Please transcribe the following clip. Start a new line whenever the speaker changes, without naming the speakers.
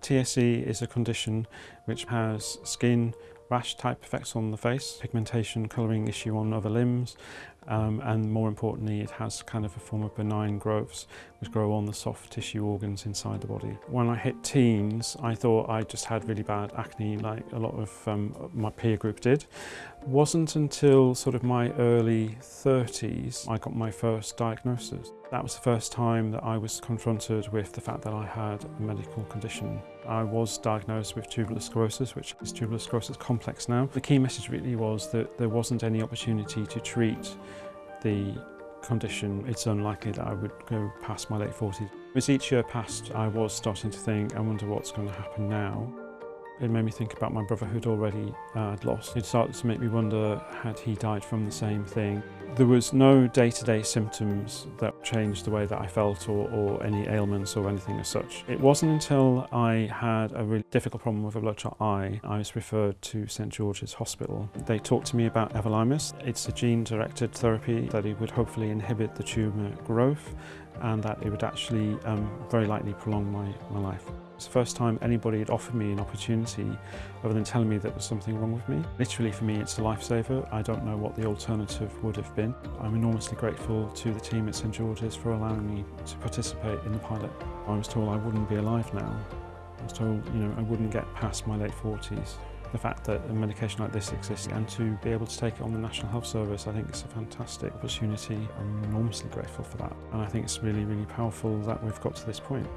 TSC is a condition which has skin rash type effects on the face, pigmentation, colouring issue on other limbs, um, and more importantly it has kind of a form of benign growths which grow on the soft tissue organs inside the body. When I hit teens I thought I just had really bad acne like a lot of um, my peer group did. wasn't until sort of my early 30s I got my first diagnosis. That was the first time that I was confronted with the fact that I had a medical condition. I was diagnosed with tubular sclerosis, which is tubular sclerosis complex now. The key message really was that there wasn't any opportunity to treat the condition. It's unlikely that I would go past my late 40s. As each year passed, I was starting to think, I wonder what's going to happen now. It made me think about my brother who'd already uh, lost. It started to make me wonder, had he died from the same thing? There was no day-to-day -day symptoms that changed the way that I felt or, or, any ailments or anything as such. It wasn't until I had a really difficult problem with a bloodshot eye I was referred to St George's Hospital. They talked to me about everolimus. It's a gene-directed therapy that it would hopefully inhibit the tumour growth and that it would actually um, very likely prolong my, my life. It's the first time anybody had offered me an opportunity other than telling me that there was something wrong with me. Literally for me it's a lifesaver. I don't know what the alternative would have been. I'm enormously grateful to the team at St George's for allowing me to participate in the pilot. I was told I wouldn't be alive now. I was told you know I wouldn't get past my late 40s. The fact that a medication like this exists and to be able to take it on the National Health Service, I think it's a fantastic opportunity. I'm enormously grateful for that. And I think it's really, really powerful that we've got to this point.